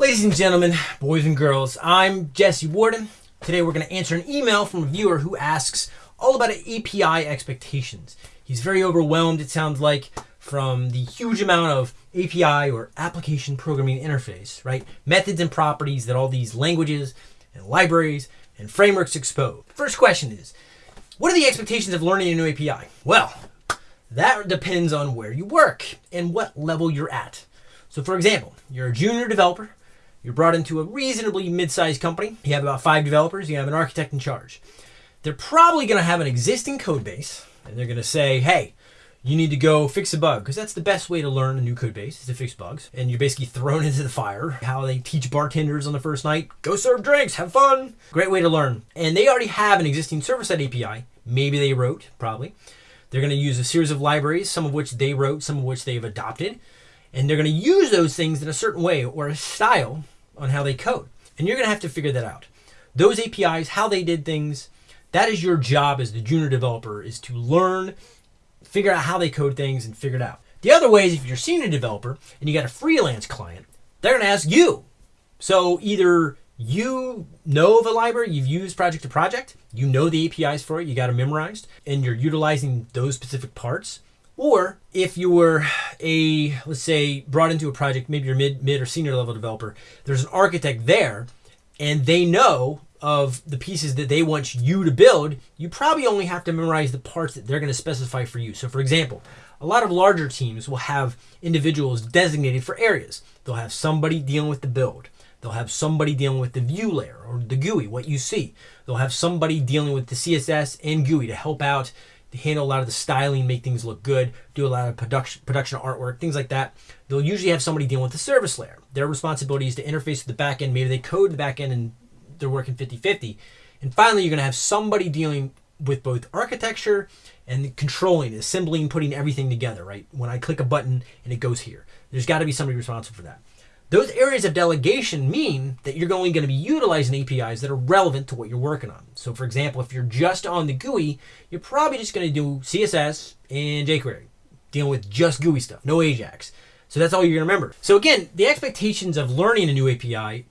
Ladies and gentlemen, boys and girls, I'm Jesse Warden. Today we're going to answer an email from a viewer who asks all about API expectations. He's very overwhelmed, it sounds like, from the huge amount of API or application programming interface, right? Methods and properties that all these languages and libraries and frameworks expose. First question is, what are the expectations of learning a new API? Well, that depends on where you work and what level you're at. So for example, you're a junior developer you're brought into a reasonably mid-sized company. You have about five developers. You have an architect in charge. They're probably going to have an existing code base, and they're going to say, hey, you need to go fix a bug because that's the best way to learn a new code base is to fix bugs. And you're basically thrown into the fire. How they teach bartenders on the first night go serve drinks have fun. Great way to learn. And they already have an existing server-side api maybe they wrote probably. They're going to use a series of libraries some of which they wrote some of which they've adopted and they're going to use those things in a certain way or a style on how they code. And you're going to have to figure that out. Those APIs, how they did things, that is your job as the junior developer is to learn, figure out how they code things and figure it out. The other way is if you're a senior developer and you got a freelance client, they're going to ask you. So either you know of a library you've used project to project, you know the APIs for it, you got them memorized, and you're utilizing those specific parts, or if you were a, let's say, brought into a project, maybe you're mid, mid or senior level developer, there's an architect there and they know of the pieces that they want you to build, you probably only have to memorize the parts that they're going to specify for you. So for example, a lot of larger teams will have individuals designated for areas. They'll have somebody dealing with the build. They'll have somebody dealing with the view layer or the GUI, what you see. They'll have somebody dealing with the CSS and GUI to help out handle a lot of the styling, make things look good, do a lot of production production artwork, things like that. They'll usually have somebody dealing with the service layer. Their responsibility is to interface with the back end. Maybe they code the back end and they're working 50-50. And finally, you're going to have somebody dealing with both architecture and controlling, assembling, putting everything together, right? When I click a button and it goes here. There's got to be somebody responsible for that. Those areas of delegation mean that you're only going to be utilizing APIs that are relevant to what you're working on. So for example, if you're just on the GUI, you're probably just going to do CSS and jQuery, dealing with just GUI stuff, no Ajax. So that's all you're going to remember. So again, the expectations of learning a new API,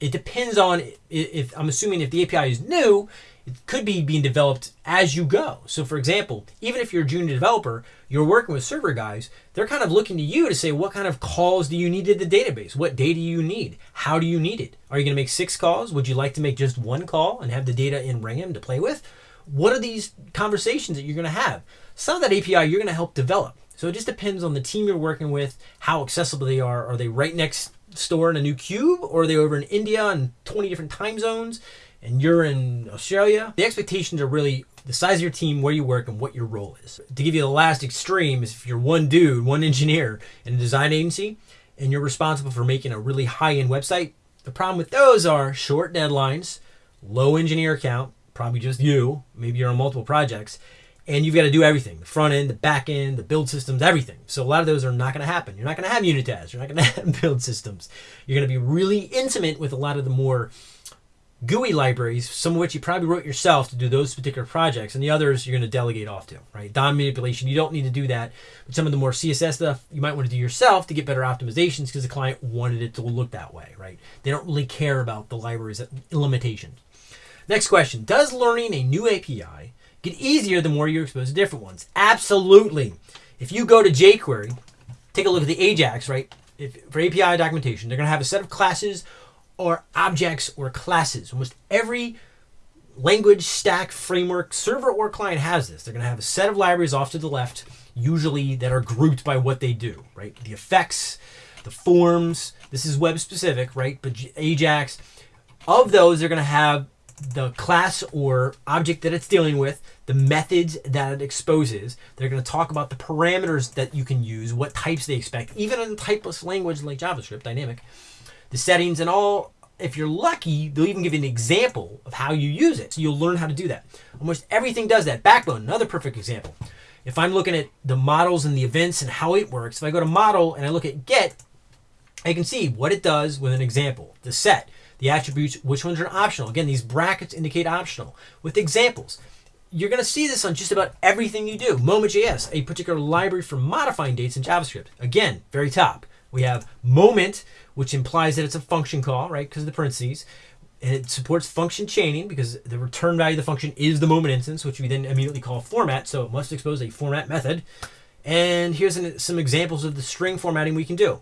it depends on if, I'm assuming if the API is new, it could be being developed as you go. So for example, even if you're a junior developer, you're working with server guys, they're kind of looking to you to say, what kind of calls do you need to the database? What data do you need? How do you need it? Are you going to make six calls? Would you like to make just one call and have the data in RAM to play with? What are these conversations that you're going to have? Some of that API you're going to help develop. So it just depends on the team you're working with, how accessible they are. Are they right next door in a new cube or are they over in India in 20 different time zones? And you're in Australia, the expectations are really the size of your team, where you work, and what your role is. To give you the last extreme is if you're one dude, one engineer in a design agency, and you're responsible for making a really high-end website, the problem with those are short deadlines, low engineer count, probably just you, maybe you're on multiple projects, and you've got to do everything the front end the back end the build systems everything. So a lot of those are not going to happen. You're not going to have unit tests you're not going to have build systems. You're going to be really intimate with a lot of the more GUI libraries, some of which you probably wrote yourself to do those particular projects, and the others you're going to delegate off to, right? DOM manipulation, you don't need to do that. But some of the more CSS stuff you might want to do yourself to get better optimizations because the client wanted it to look that way, right? They don't really care about the libraries limitations. Next question, does learning a new API get easier the more you're exposed to different ones? Absolutely. If you go to jQuery, take a look at the Ajax, right? If, for API documentation, they're going to have a set of classes or objects or classes. Almost every language stack framework server or client has this. They're going to have a set of libraries off to the left, usually that are grouped by what they do, right? The effects, the forms, this is web specific, right? But Ajax, of those, they're going to have the class or object that it's dealing with, the methods that it exposes. They're going to talk about the parameters that you can use, what types they expect, even in a typeless language like JavaScript, dynamic the settings and all. If you're lucky, they'll even give you an example of how you use it. So you'll learn how to do that. Almost everything does that. Backbone, another perfect example. If I'm looking at the models and the events and how it works, if I go to model and I look at get, I can see what it does with an example. The set, the attributes, which ones are optional. Again, these brackets indicate optional. With examples, you're going to see this on just about everything you do. Moment.js, a particular library for modifying dates in JavaScript. Again, very top We have moment, which implies that it's a function call, right? Because of the parentheses. And it supports function chaining because the return value of the function is the moment instance, which we then immediately call format. So it must expose a format method. And here's an, some examples of the string formatting we can do.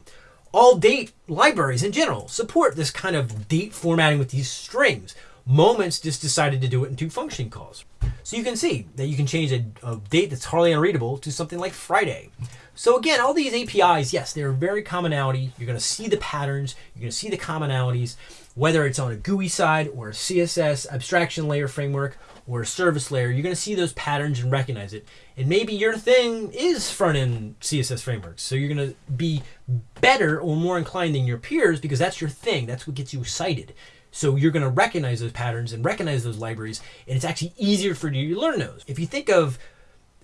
All date libraries in general support this kind of date formatting with these strings. Moments just decided to do it in two function calls. So you can see that you can change a, a date that's hardly unreadable to something like Friday. So again, all these APIs, yes, they're very commonality. You're going to see the patterns. You're going to see the commonalities, whether it's on a GUI side or a CSS abstraction layer framework or a service layer. You're going to see those patterns and recognize it. And maybe your thing is front-end CSS frameworks. So you're going to be better or more inclined than your peers because that's your thing. That's what gets you excited. So you're going to recognize those patterns and recognize those libraries, and it's actually easier for you to learn those. If you think of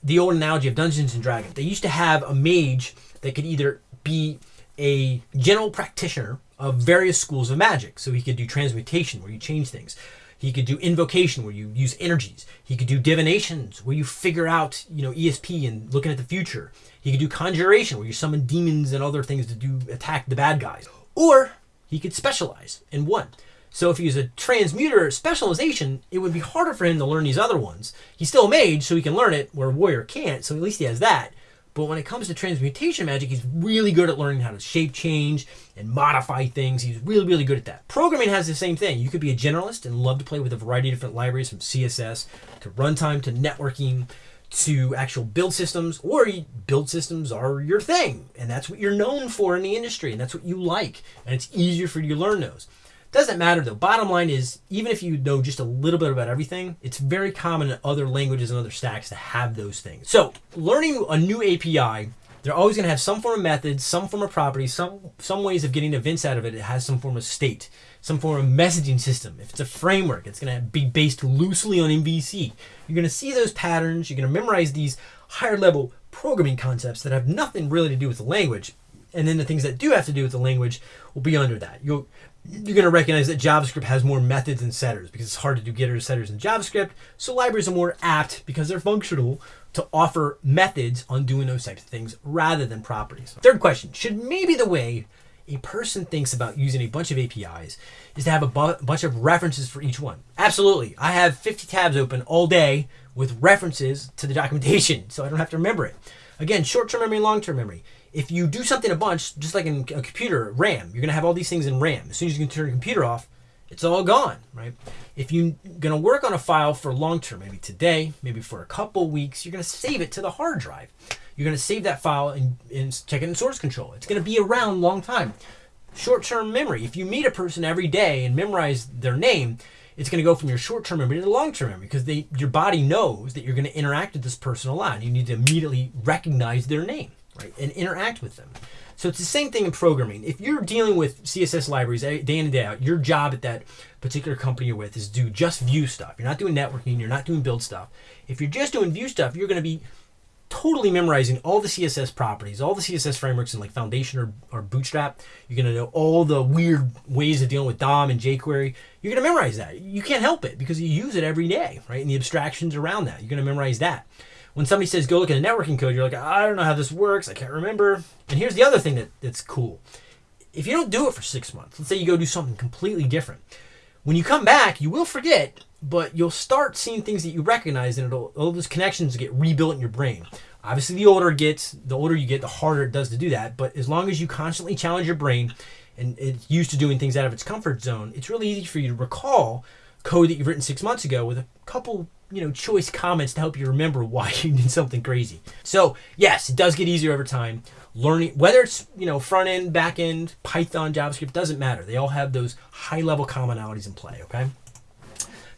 the old analogy of Dungeons and Dragons. They used to have a mage that could either be a general practitioner of various schools of magic. So he could do transmutation, where you change things. He could do invocation, where you use energies. He could do divinations, where you figure out, you know, ESP and looking at the future. He could do conjuration, where you summon demons and other things to do attack the bad guys. Or he could specialize in one. So if he was a transmuter specialization, it would be harder for him to learn these other ones. He's still a mage, so he can learn it, where warrior can't, so at least he has that. But when it comes to transmutation magic, he's really good at learning how to shape change and modify things. He's really, really good at that. Programming has the same thing. You could be a generalist and love to play with a variety of different libraries from CSS to runtime to networking to actual build systems, or build systems are your thing. And that's what you're known for in the industry, and that's what you like. And it's easier for you to learn those. Doesn't matter though. Bottom line is, even if you know just a little bit about everything, it's very common in other languages and other stacks to have those things. So learning a new API, they're always going to have some form of methods, some form of property, some some ways of getting events out of it. It has some form of state, some form of messaging system. If it's a framework, it's going to be based loosely on MVC. You're going to see those patterns. You're going to memorize these higher level programming concepts that have nothing really to do with the language and then the things that do have to do with the language will be under that. You'll you're going to recognize that JavaScript has more methods and setters because it's hard to do getters setters in JavaScript. So libraries are more apt because they're functional to offer methods on doing those types of things rather than properties. Third question, should maybe the way a person thinks about using a bunch of APIs is to have a bu bunch of references for each one? Absolutely. I have 50 tabs open all day with references to the documentation so I don't have to remember it. Again, short-term memory, long-term memory if you do something a bunch, just like in a computer, RAM, you're going to have all these things in RAM. As soon as you can turn your computer off, it's all gone, right? If you're going to work on a file for long term, maybe today, maybe for a couple weeks, you're going to save it to the hard drive. You're going to save that file and, and check it in source control. It's going to be around long time. Short term memory. If you meet a person every day and memorize their name, it's going to go from your short term memory to the long term memory because they, your body knows that you're going to interact with this person a lot. And you need to immediately recognize their name right, and interact with them. So it's the same thing in programming. If you're dealing with CSS libraries day in and day out, your job at that particular company you're with is do just view stuff. You're not doing networking, you're not doing build stuff. If you're just doing view stuff, you're going to be totally memorizing all the CSS properties, all the CSS frameworks in like Foundation or, or Bootstrap. You're going to know all the weird ways of dealing with DOM and jQuery. You're going to memorize that. You can't help it because you use it every day, right? And the abstractions around that. You're going to memorize that when somebody says go look at a networking code, you're like, I don't know how this works. I can't remember. And here's the other thing that, that's cool. If you don't do it for six months, let's say you go do something completely different. When you come back, you will forget, but you'll start seeing things that you recognize, and it'll all those connections get rebuilt in your brain. Obviously, the older it gets, the older you get, the harder it does to do that. But as long as you constantly challenge your brain and it's used to doing things out of its comfort zone, it's really easy for you to recall code that you've written six months ago with a couple you know, choice comments to help you remember why you did something crazy. So yes, it does get easier over time. Learning whether it's you know front end, back end, Python, JavaScript doesn't matter. They all have those high level commonalities in play. Okay.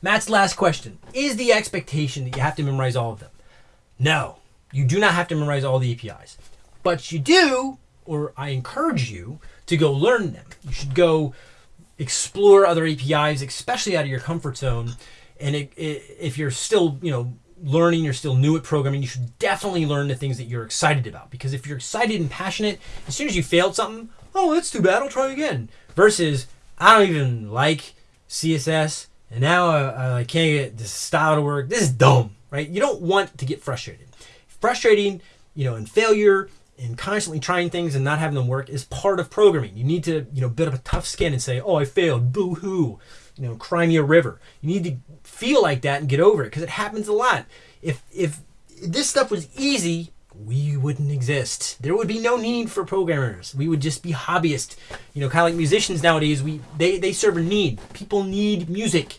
Matt's last question: Is the expectation that you have to memorize all of them? No, you do not have to memorize all the APIs, but you do, or I encourage you to go learn them. You should go explore other APIs, especially out of your comfort zone and it, it, if you're still you know learning you're still new at programming you should definitely learn the things that you're excited about because if you're excited and passionate as soon as you failed something oh that's too bad i'll try again versus i don't even like css and now I, I can't get this style to work this is dumb right you don't want to get frustrated frustrating you know and failure and constantly trying things and not having them work is part of programming. You need to, you know, build up a tough skin and say, "Oh, I failed. Boo hoo." You know, cry me a river. You need to feel like that and get over it because it happens a lot. If if this stuff was easy, we wouldn't exist. There would be no need for programmers. We would just be hobbyists. You know, kind of like musicians nowadays. We they they serve a need. People need music,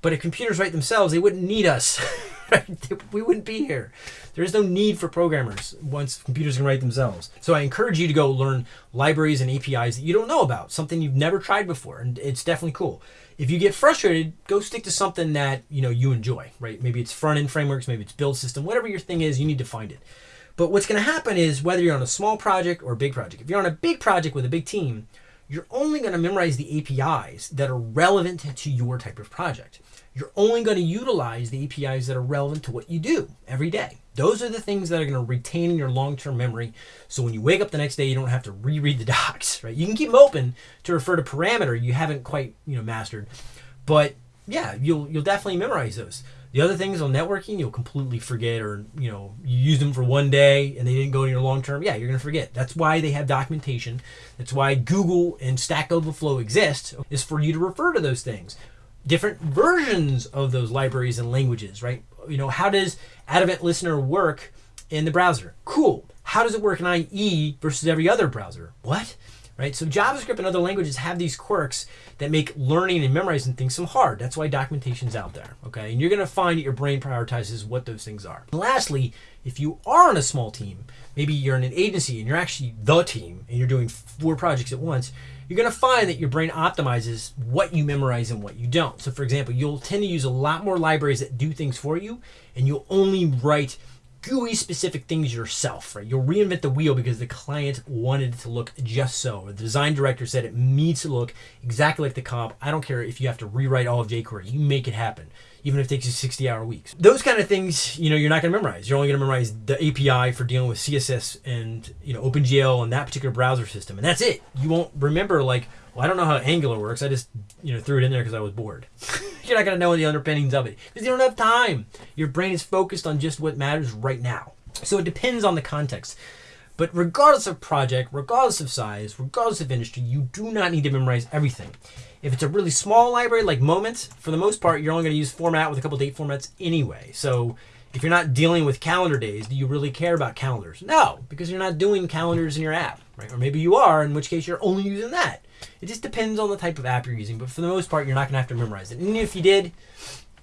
but if computers write themselves, they wouldn't need us. we wouldn't be here. There is no need for programmers once computers can write themselves. So I encourage you to go learn libraries and APIs that you don't know about, something you've never tried before, and it's definitely cool. If you get frustrated, go stick to something that you know you enjoy, right? Maybe it's front end frameworks, maybe it's build system, whatever your thing is, you need to find it. But what's going to happen is whether you're on a small project or a big project, if you're on a big project with a big team, you're only going to memorize the APIs that are relevant to your type of project. You're only going to utilize the APIs that are relevant to what you do every day. Those are the things that are going to retain in your long-term memory. So when you wake up the next day, you don't have to reread the docs, right? You can keep them open to refer to parameter you haven't quite, you know, mastered. But yeah, you'll you'll definitely memorize those. The other things on networking, you'll completely forget, or you know, you use them for one day and they didn't go to your long term. Yeah, you're gonna forget. That's why they have documentation. That's why Google and Stack Overflow exist, is for you to refer to those things. Different versions of those libraries and languages, right? You know, how does addEventListener work in the browser? Cool. How does it work in IE versus every other browser? What? Right? So JavaScript and other languages have these quirks that make learning and memorizing things so hard. That's why documentation's out there, okay? And you're gonna find that your brain prioritizes what those things are. And lastly, if you are on a small team, maybe you're in an agency and you're actually the team and you're doing four projects at once, you're going to find that your brain optimizes what you memorize and what you don't. So, for example, you'll tend to use a lot more libraries that do things for you, and you'll only write GUI specific things yourself, right? You'll reinvent the wheel because the client wanted it to look just so. The design director said it needs to look exactly like the comp. I don't care if you have to rewrite all of jQuery. You make it happen, even if it takes you 60 hour weeks. Those kind of things, you know, you're not going to memorize. You're only going to memorize the API for dealing with CSS and, you know, OpenGL and that particular browser system. And that's it. You won't remember like, well, I don't know how Angular works. I just, you know, threw it in there because I was bored. You're not going to know the underpinnings of it because you don't have time. Your brain is focused on just what matters right now. So it depends on the context. But regardless of project, regardless of size, regardless of industry, you do not need to memorize everything. If it's a really small library like Moments, for the most part, you're only going to use format with a couple date formats anyway. So if you're not dealing with calendar days, do you really care about calendars? No, because you're not doing calendars in your app, right? Or maybe you are, in which case you're only using that. It just depends on the type of app you're using, but for the most part, you're not going to have to memorize it. And if you did,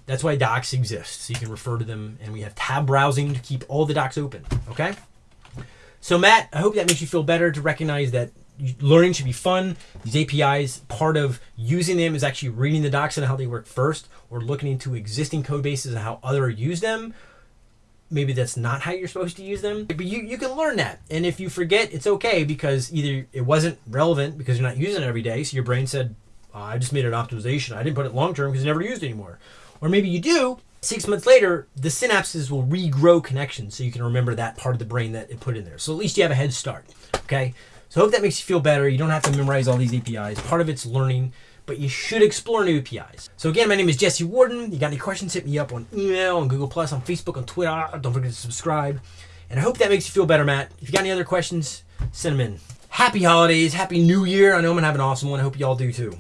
that's why docs exist. So you can refer to them, and we have tab browsing to keep all the docs open, okay? So Matt, I hope that makes you feel better to recognize that learning should be fun. These APIs, part of using them is actually reading the docs and how they work first, or looking into existing code bases and how others use them, maybe that's not how you're supposed to use them. But you, you can learn that. And if you forget, it's okay because either it wasn't relevant because you're not using it every day. So your brain said, oh, I just made an optimization. I didn't put it long term because you never used anymore. Or maybe you do. Six months later, the synapses will regrow connections so you can remember that part of the brain that it put in there. So at least you have a head start. Okay. So I hope that makes you feel better. You don't have to memorize all these APIs. Part of it's learning but you should explore new APIs. So again, my name is Jesse Warden. You got any questions, hit me up on email, on Google+, Plus, on Facebook, on Twitter. Ah, don't forget to subscribe. And I hope that makes you feel better, Matt. If you got any other questions, send them in. Happy holidays, happy new year. I know I'm gonna have an awesome one. I hope y'all do too.